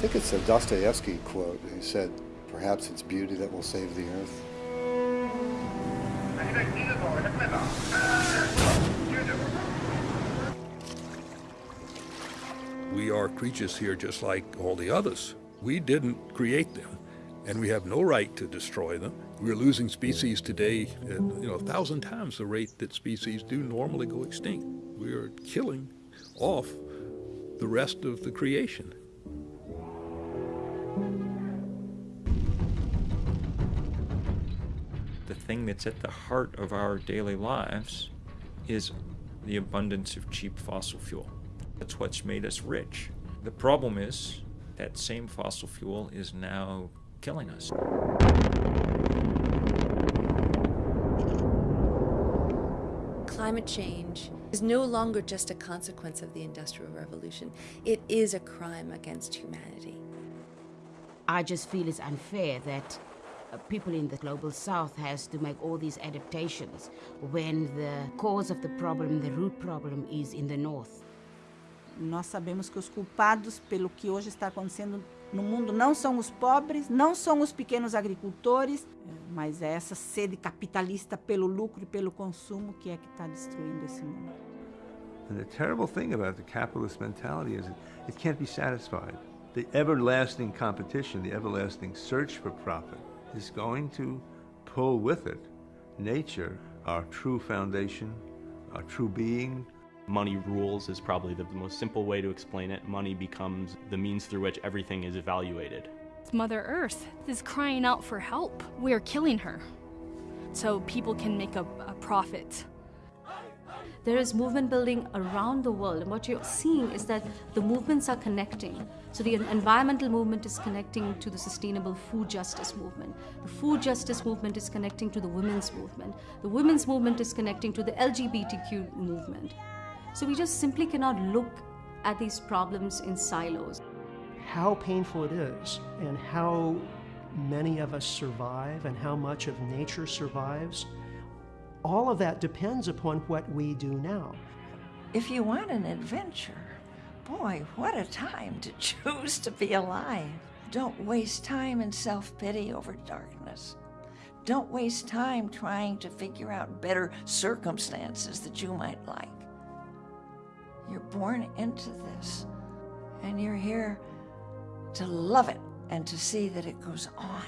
think it's a Dostoevsky quote. He said, perhaps it's beauty that will save the earth. We are creatures here just like all the others. We didn't create them, and we have no right to destroy them. We're losing species today at you know, a thousand times the rate that species do normally go extinct. We are killing off the rest of the creation. The thing that's at the heart of our daily lives is the abundance of cheap fossil fuel. That's what's made us rich. The problem is that same fossil fuel is now killing us. Climate change is no longer just a consequence of the Industrial Revolution. It is a crime against humanity. I just feel it's unfair that uh, people in the global south has to make all these adaptations when the cause of the problem, the root problem is in the north. Nós sabemos que os culpados pelo que hoje está acontecendo no mundo não são os pobres, não são os pequenos agricultores, mas é essa sede capitalista pelo lucro e pelo consumo que é que está destruindo esse mundo. And the terrible thing about the capitalist mentality is it can't be satisfied. The everlasting competition, the everlasting search for profit is going to pull with it nature, our true foundation, our true being, Money rules is probably the most simple way to explain it. Money becomes the means through which everything is evaluated. Mother Earth is crying out for help. We are killing her so people can make a, a profit. There is movement building around the world, and what you're seeing is that the movements are connecting. So the environmental movement is connecting to the sustainable food justice movement. The food justice movement is connecting to the women's movement. The women's movement is connecting to the LGBTQ movement. So we just simply cannot look at these problems in silos. How painful it is and how many of us survive and how much of nature survives, all of that depends upon what we do now. If you want an adventure, boy, what a time to choose to be alive. Don't waste time in self-pity over darkness. Don't waste time trying to figure out better circumstances that you might like. You're born into this, and you're here to love it and to see that it goes on.